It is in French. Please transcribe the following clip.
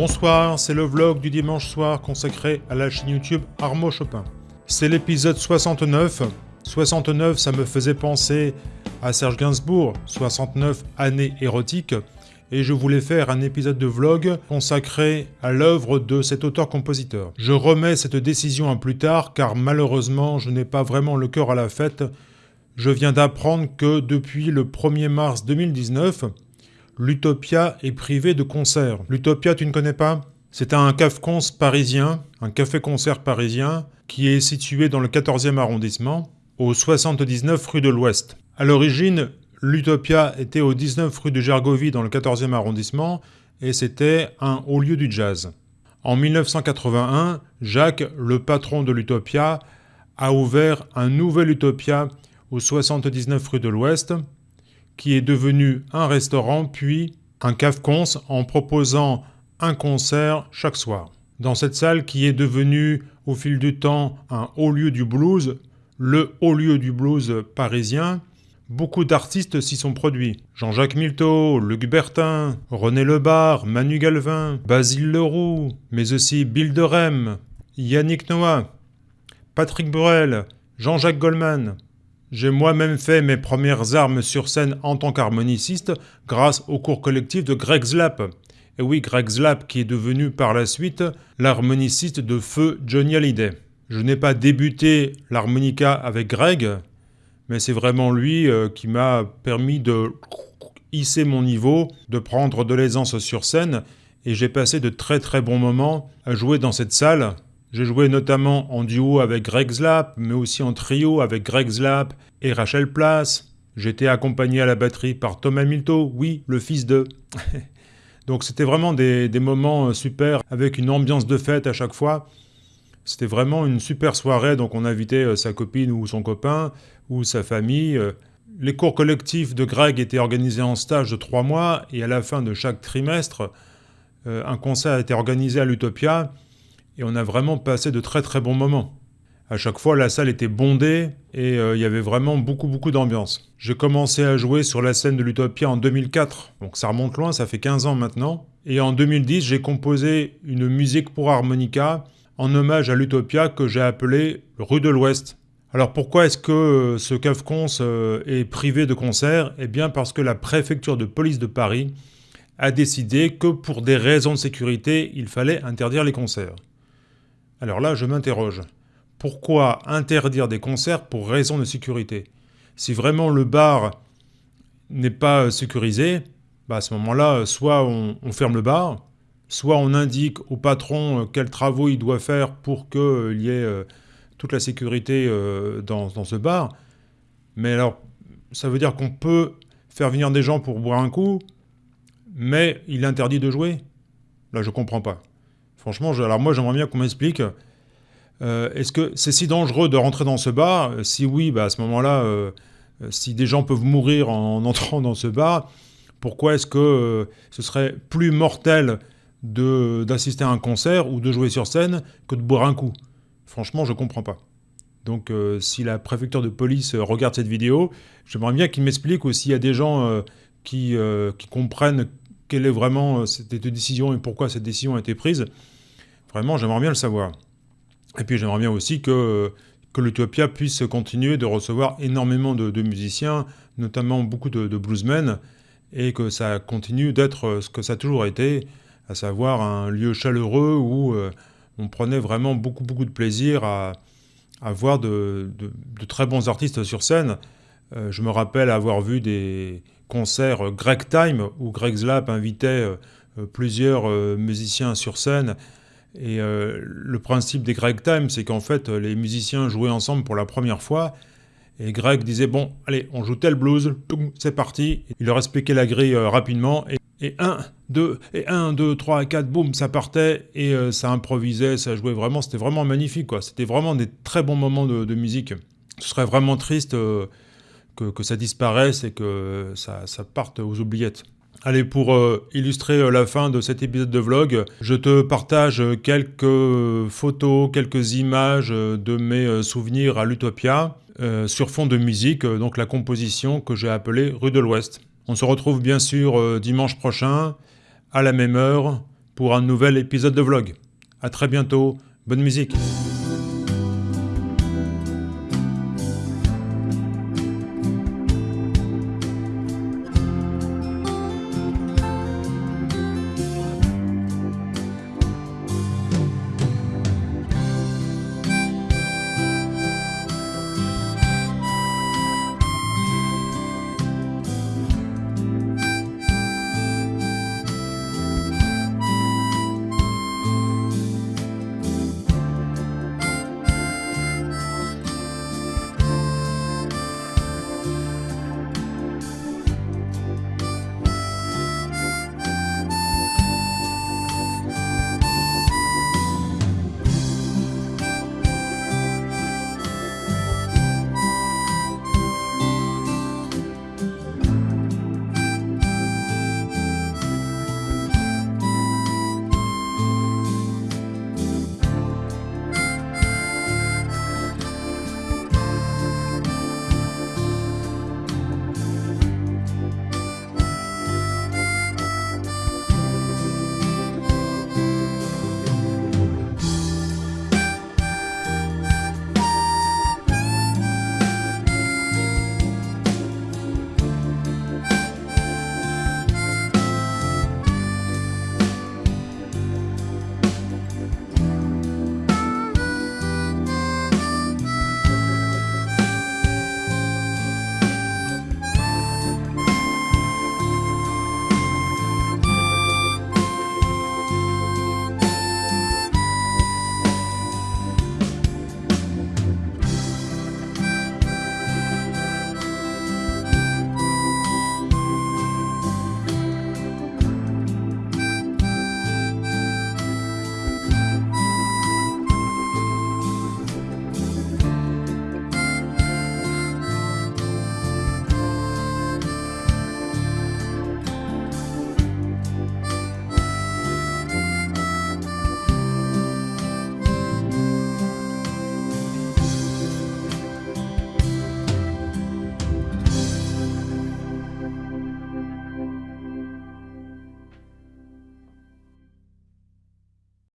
Bonsoir, c'est le vlog du dimanche soir consacré à la chaîne YouTube Armo Chopin. C'est l'épisode 69. 69, ça me faisait penser à Serge Gainsbourg, 69 années érotiques, et je voulais faire un épisode de vlog consacré à l'œuvre de cet auteur-compositeur. Je remets cette décision à plus tard car malheureusement je n'ai pas vraiment le cœur à la fête. Je viens d'apprendre que depuis le 1er mars 2019, l'Utopia est privé de concerts. L'Utopia, tu ne connais pas? C'est un café parisien, un café-concert parisien, qui est situé dans le 14e arrondissement, au 79 rue de l'Ouest. À l'origine, l'Utopia était au 19 rue de Gergovie dans le 14e arrondissement, et c'était un haut lieu du jazz. En 1981, Jacques, le patron de l'Utopia, a ouvert un nouvel Utopia au 79 rue de l'Ouest, qui est devenu un restaurant puis un cave-cons en proposant un concert chaque soir. Dans cette salle qui est devenue au fil du temps un haut lieu du blues, le haut lieu du blues parisien, beaucoup d'artistes s'y sont produits. Jean-Jacques Milteau, Luc Bertin, René Lebar, Manu Galvin, Basile Leroux, mais aussi Bill de Rem, Yannick Noah, Patrick Burel, Jean-Jacques Goldman, j'ai moi-même fait mes premières armes sur scène en tant qu'harmoniciste grâce au cours collectif de Greg Zlap. Et oui, Greg Zlap qui est devenu par la suite l'harmoniciste de feu Johnny Hallyday. Je n'ai pas débuté l'harmonica avec Greg, mais c'est vraiment lui euh, qui m'a permis de hisser mon niveau, de prendre de l'aisance sur scène, et j'ai passé de très très bons moments à jouer dans cette salle j'ai joué notamment en duo avec Greg Zlap, mais aussi en trio avec Greg Zlap et Rachel Place. J'étais accompagné à la batterie par Thomas Milto, oui, le fils de. Donc c'était vraiment des, moments euh, super, avec une ambiance de fête à chaque fois. C'était vraiment une super soirée, donc on invitait euh, sa copine ou son copain, ou sa famille. Euh. Les cours collectifs de Greg étaient organisés en stage de trois mois, et à la fin de chaque trimestre, un concert était organisé à l'Utopia, et on a vraiment passé de très très bons moments. À chaque fois, la salle était bondée et euh, il y avait vraiment beaucoup beaucoup d'ambiance. J'ai commencé à jouer sur la scène de l'Utopia en 2004, donc ça remonte loin, ça fait 15 ans maintenant. Et en 2010, j'ai composé une musique pour harmonica en hommage à l'Utopia que j'ai appelée Rue de l'Ouest. Alors pourquoi est-ce que euh, ce CAFCONS euh, est privé de concert Eh bien parce que la préfecture de police de Paris a décidé que pour des raisons de sécurité, il fallait interdire les concerts. Alors là, je m'interroge. Pourquoi interdire des concerts pour raison de sécurité? Si vraiment le bar n'est pas sécurisé, bah à ce moment-là, soit on, ferme le bar, soit on indique au patron euh, quels travaux il doit faire pour qu'il euh, y ait euh, toute la sécurité dans, ce bar. Mais alors, ça veut dire qu'on peut faire venir des gens pour boire un coup, mais il interdit de jouer? Là, je comprends pas. Franchement, alors moi j'aimerais bien qu'on m'explique, euh, est-ce que c'est si dangereux de rentrer dans ce bar? Si oui, bah, à ce moment-là, euh, si des gens peuvent mourir en entrant dans ce bar, pourquoi est-ce que euh, ce serait plus mortel d'assister à un concert ou de jouer sur scène que de boire un coup? Franchement, je comprends pas. Donc si la préfecture de police regarde cette vidéo, j'aimerais bien qu'il m'explique ou s'il y a des gens qui, qui comprennent quelle est vraiment cette décision et pourquoi cette décision a été prise. Vraiment, j'aimerais bien le savoir. Et puis j'aimerais bien aussi que, que l'Utopia puisse continuer de recevoir énormément de, musiciens, notamment beaucoup de, bluesmen, et que ça continue d'être ce que ça a toujours été, à savoir un lieu chaleureux où euh, on prenait vraiment beaucoup, beaucoup de plaisir à, voir de, très bons artistes sur scène. Euh, je me rappelle avoir vu des concerts Greg Time, où Greg Zlap invitait euh, plusieurs musiciens sur scène, et euh, le principe des Greg Time, c'est qu'en fait, les musiciens jouaient ensemble pour la première fois. Et Greg disait, bon, allez, on joue tel blues, c'est parti. Il leur expliquait la grille euh, rapidement. Et, 1, 2, et 1, 2, 3, 4, boum, ça partait. Et euh, ça improvisait, ça jouait vraiment. C'était vraiment magnifique, quoi. C'était vraiment des très bons moments de, musique. Ce serait vraiment triste que, ça disparaisse et que ça parte aux oubliettes. Allez, pour euh, illustrer euh, la fin de cet épisode de vlog, je te partage quelques photos, quelques images de mes souvenirs à l'Utopia euh, sur fond de musique, donc la composition que j'ai appelée Rue de l'Ouest. On se retrouve bien sûr dimanche prochain, à la même heure, pour un nouvel épisode de vlog. A très bientôt, bonne musique